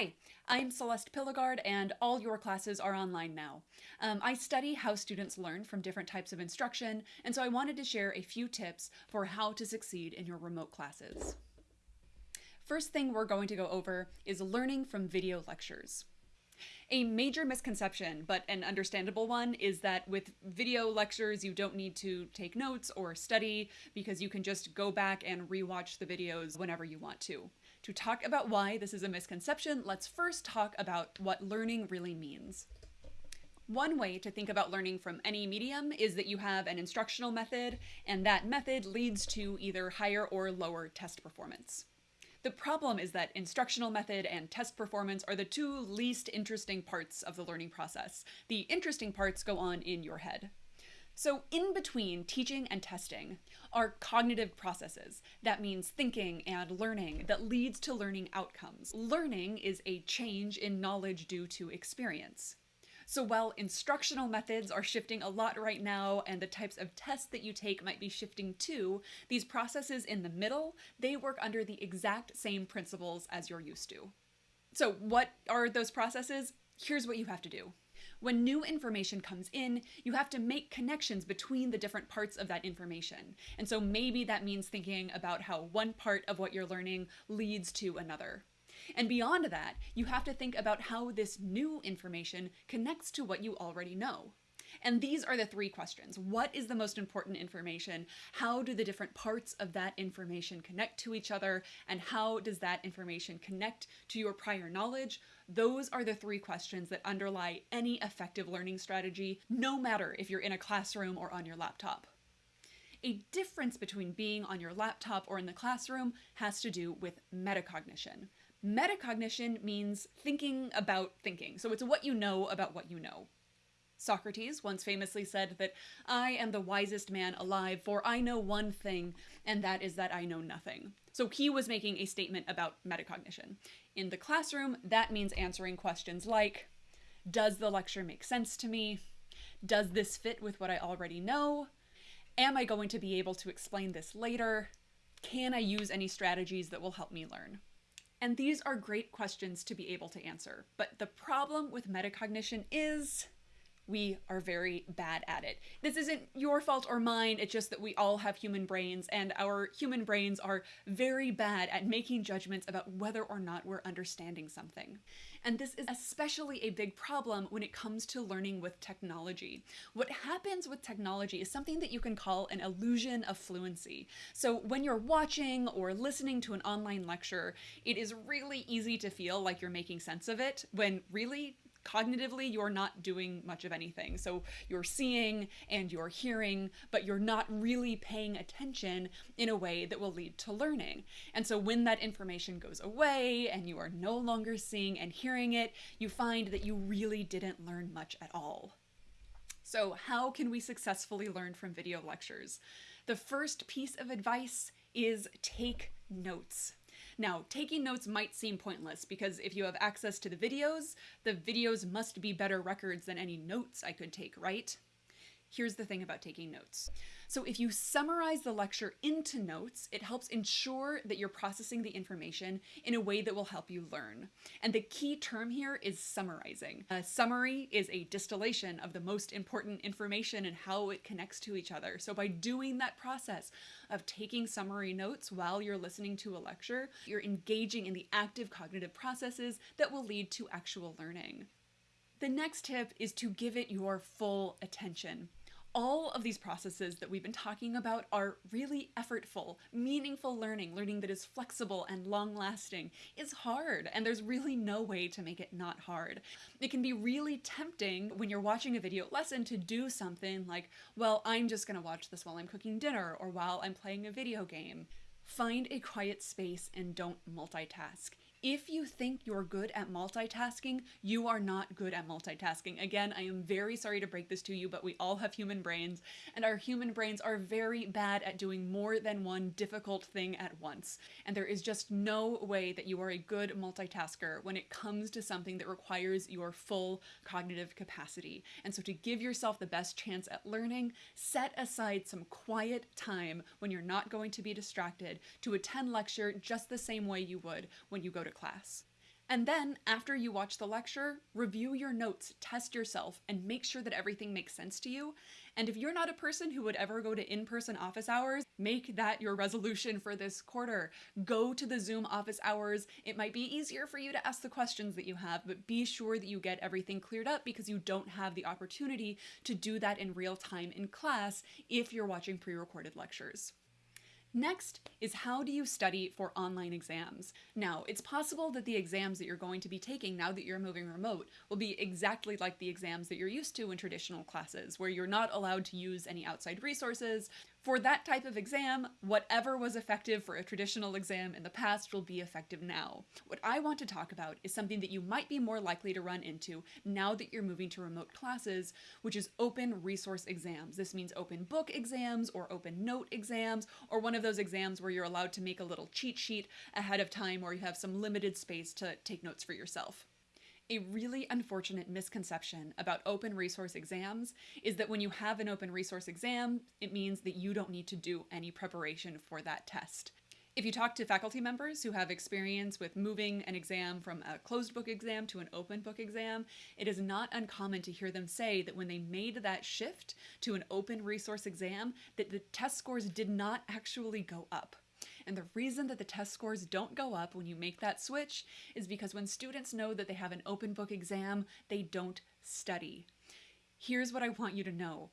Hi, I'm Celeste Pilegard, and all your classes are online now. Um, I study how students learn from different types of instruction, and so I wanted to share a few tips for how to succeed in your remote classes. First thing we're going to go over is learning from video lectures. A major misconception, but an understandable one, is that with video lectures, you don't need to take notes or study because you can just go back and rewatch the videos whenever you want to. To talk about why this is a misconception, let's first talk about what learning really means. One way to think about learning from any medium is that you have an instructional method, and that method leads to either higher or lower test performance. The problem is that instructional method and test performance are the two least interesting parts of the learning process. The interesting parts go on in your head. So, in between teaching and testing are cognitive processes. That means thinking and learning that leads to learning outcomes. Learning is a change in knowledge due to experience. So while instructional methods are shifting a lot right now and the types of tests that you take might be shifting too, these processes in the middle, they work under the exact same principles as you're used to. So what are those processes? Here's what you have to do. When new information comes in, you have to make connections between the different parts of that information. And so maybe that means thinking about how one part of what you're learning leads to another. And beyond that, you have to think about how this new information connects to what you already know. And these are the three questions. What is the most important information? How do the different parts of that information connect to each other? And how does that information connect to your prior knowledge? Those are the three questions that underlie any effective learning strategy, no matter if you're in a classroom or on your laptop. A difference between being on your laptop or in the classroom has to do with metacognition. Metacognition means thinking about thinking. So it's what you know about what you know. Socrates once famously said that I am the wisest man alive, for I know one thing, and that is that I know nothing. So he was making a statement about metacognition. In the classroom, that means answering questions like Does the lecture make sense to me? Does this fit with what I already know? Am I going to be able to explain this later? Can I use any strategies that will help me learn? And these are great questions to be able to answer. But the problem with metacognition is we are very bad at it. This isn't your fault or mine, it's just that we all have human brains, and our human brains are very bad at making judgments about whether or not we're understanding something. And this is especially a big problem when it comes to learning with technology. What happens with technology is something that you can call an illusion of fluency. So when you're watching or listening to an online lecture, it is really easy to feel like you're making sense of it when really cognitively you're not doing much of anything. So you're seeing and you're hearing, but you're not really paying attention in a way that will lead to learning. And so when that information goes away and you are no longer seeing and hearing it, you find that you really didn't learn much at all. So how can we successfully learn from video lectures? The first piece of advice is take notes. Now, taking notes might seem pointless because if you have access to the videos, the videos must be better records than any notes I could take, right? Here's the thing about taking notes. So if you summarize the lecture into notes, it helps ensure that you're processing the information in a way that will help you learn. And the key term here is summarizing. A summary is a distillation of the most important information and how it connects to each other. So by doing that process of taking summary notes while you're listening to a lecture, you're engaging in the active cognitive processes that will lead to actual learning. The next tip is to give it your full attention all of these processes that we've been talking about are really effortful, meaningful learning, learning that is flexible and long lasting, is hard, and there's really no way to make it not hard. It can be really tempting when you're watching a video lesson to do something like, well, I'm just gonna watch this while I'm cooking dinner or while I'm playing a video game. Find a quiet space and don't multitask. If you think you're good at multitasking, you are not good at multitasking. Again, I am very sorry to break this to you, but we all have human brains, and our human brains are very bad at doing more than one difficult thing at once. And there is just no way that you are a good multitasker when it comes to something that requires your full cognitive capacity. And so to give yourself the best chance at learning, set aside some quiet time when you're not going to be distracted to attend lecture just the same way you would when you go to class. And then, after you watch the lecture, review your notes, test yourself, and make sure that everything makes sense to you. And if you're not a person who would ever go to in person office hours, make that your resolution for this quarter. Go to the Zoom office hours. It might be easier for you to ask the questions that you have, but be sure that you get everything cleared up because you don't have the opportunity to do that in real time in class if you're watching pre recorded lectures. Next is how do you study for online exams? Now, it's possible that the exams that you're going to be taking now that you're moving remote will be exactly like the exams that you're used to in traditional classes, where you're not allowed to use any outside resources, for that type of exam, whatever was effective for a traditional exam in the past will be effective now. What I want to talk about is something that you might be more likely to run into now that you're moving to remote classes, which is open resource exams. This means open book exams or open note exams, or one of those exams where you're allowed to make a little cheat sheet ahead of time or you have some limited space to take notes for yourself. A really unfortunate misconception about open resource exams is that when you have an open resource exam, it means that you don't need to do any preparation for that test. If you talk to faculty members who have experience with moving an exam from a closed book exam to an open book exam, it is not uncommon to hear them say that when they made that shift to an open resource exam, that the test scores did not actually go up. And the reason that the test scores don't go up when you make that switch is because when students know that they have an open book exam, they don't study. Here's what I want you to know.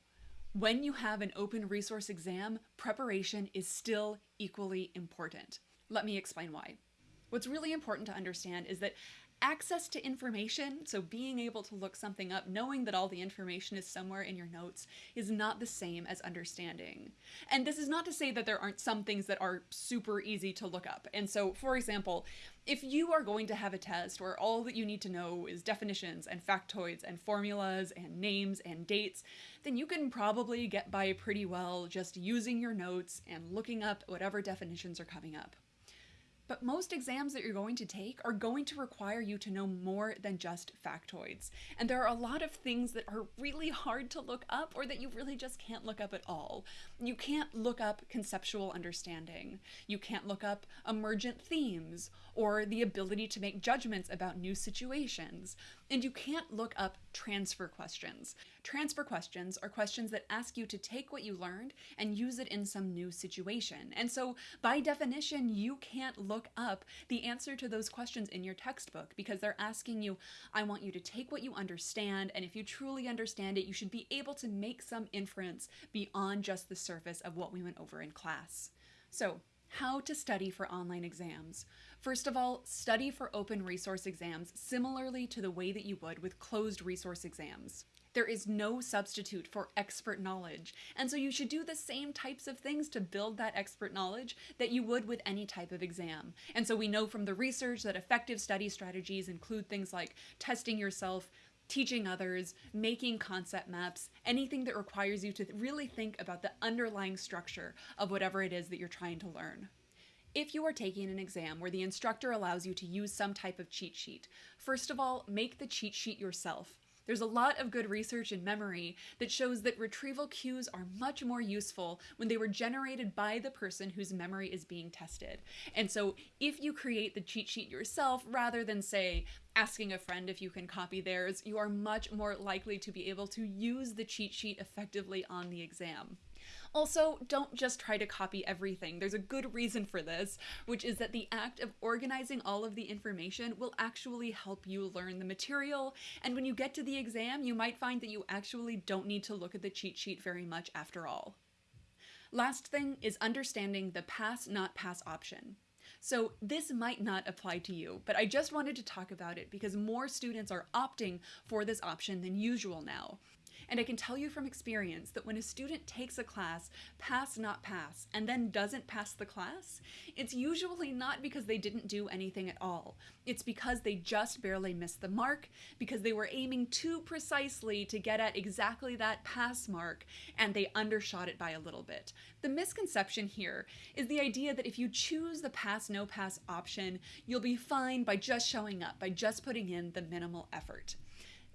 When you have an open resource exam, preparation is still equally important. Let me explain why. What's really important to understand is that access to information, so being able to look something up, knowing that all the information is somewhere in your notes, is not the same as understanding. And this is not to say that there aren't some things that are super easy to look up. And so, for example, if you are going to have a test where all that you need to know is definitions and factoids and formulas and names and dates, then you can probably get by pretty well just using your notes and looking up whatever definitions are coming up. But most exams that you're going to take are going to require you to know more than just factoids. And there are a lot of things that are really hard to look up or that you really just can't look up at all. You can't look up conceptual understanding. You can't look up emergent themes or the ability to make judgments about new situations. And you can't look up transfer questions. Transfer questions are questions that ask you to take what you learned and use it in some new situation. And so, by definition, you can't look up the answer to those questions in your textbook because they're asking you, I want you to take what you understand, and if you truly understand it, you should be able to make some inference beyond just the surface of what we went over in class. So, how to study for online exams. First of all, study for open resource exams similarly to the way that you would with closed resource exams. There is no substitute for expert knowledge, and so you should do the same types of things to build that expert knowledge that you would with any type of exam. And so we know from the research that effective study strategies include things like testing yourself, teaching others, making concept maps, anything that requires you to really think about the underlying structure of whatever it is that you're trying to learn. If you are taking an exam where the instructor allows you to use some type of cheat sheet, first of all, make the cheat sheet yourself. There's a lot of good research in memory that shows that retrieval cues are much more useful when they were generated by the person whose memory is being tested. And so if you create the cheat sheet yourself rather than, say, asking a friend if you can copy theirs, you are much more likely to be able to use the cheat sheet effectively on the exam. Also, don't just try to copy everything. There's a good reason for this, which is that the act of organizing all of the information will actually help you learn the material. And when you get to the exam, you might find that you actually don't need to look at the cheat sheet very much after all. Last thing is understanding the pass not pass option. So this might not apply to you, but I just wanted to talk about it because more students are opting for this option than usual now. And I can tell you from experience that when a student takes a class, pass not pass, and then doesn't pass the class, it's usually not because they didn't do anything at all. It's because they just barely missed the mark, because they were aiming too precisely to get at exactly that pass mark, and they undershot it by a little bit. The misconception here is the idea that if you choose the pass no pass option, you'll be fine by just showing up, by just putting in the minimal effort.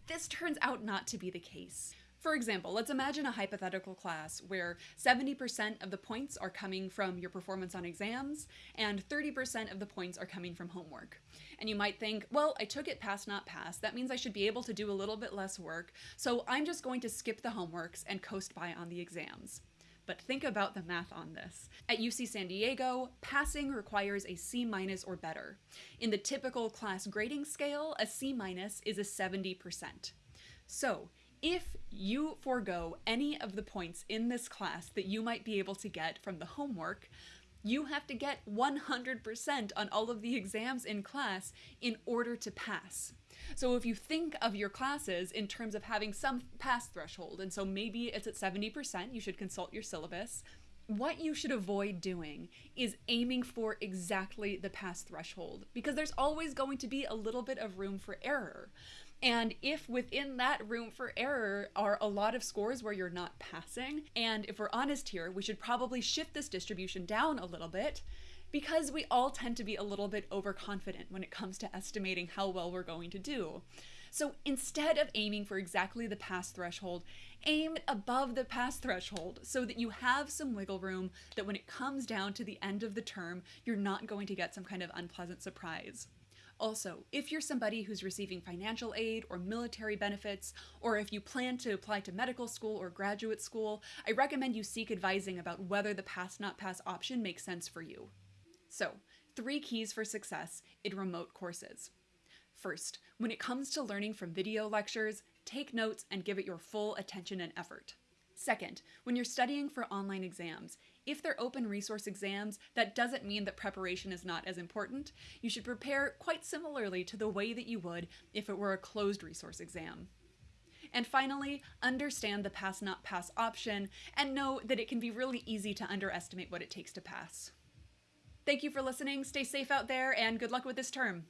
This turns out not to be the case. For example, let's imagine a hypothetical class where 70% of the points are coming from your performance on exams and 30% of the points are coming from homework. And you might think, well, I took it pass, not pass. That means I should be able to do a little bit less work, so I'm just going to skip the homeworks and coast by on the exams. But think about the math on this. At UC San Diego, passing requires a C minus or better. In the typical class grading scale, a C minus is a 70%. So, if you forego any of the points in this class that you might be able to get from the homework, you have to get 100% on all of the exams in class in order to pass. So if you think of your classes in terms of having some pass threshold, and so maybe it's at 70%, you should consult your syllabus. What you should avoid doing is aiming for exactly the pass threshold because there's always going to be a little bit of room for error. And if within that room for error are a lot of scores where you're not passing, and if we're honest here, we should probably shift this distribution down a little bit because we all tend to be a little bit overconfident when it comes to estimating how well we're going to do. So instead of aiming for exactly the pass threshold, aim above the pass threshold so that you have some wiggle room that when it comes down to the end of the term, you're not going to get some kind of unpleasant surprise. Also, if you're somebody who's receiving financial aid or military benefits, or if you plan to apply to medical school or graduate school, I recommend you seek advising about whether the pass not pass option makes sense for you. So, three keys for success in remote courses. First, when it comes to learning from video lectures, take notes and give it your full attention and effort. Second, when you're studying for online exams, if they're open resource exams, that doesn't mean that preparation is not as important. You should prepare quite similarly to the way that you would if it were a closed resource exam. And finally, understand the pass not pass option and know that it can be really easy to underestimate what it takes to pass. Thank you for listening, stay safe out there, and good luck with this term.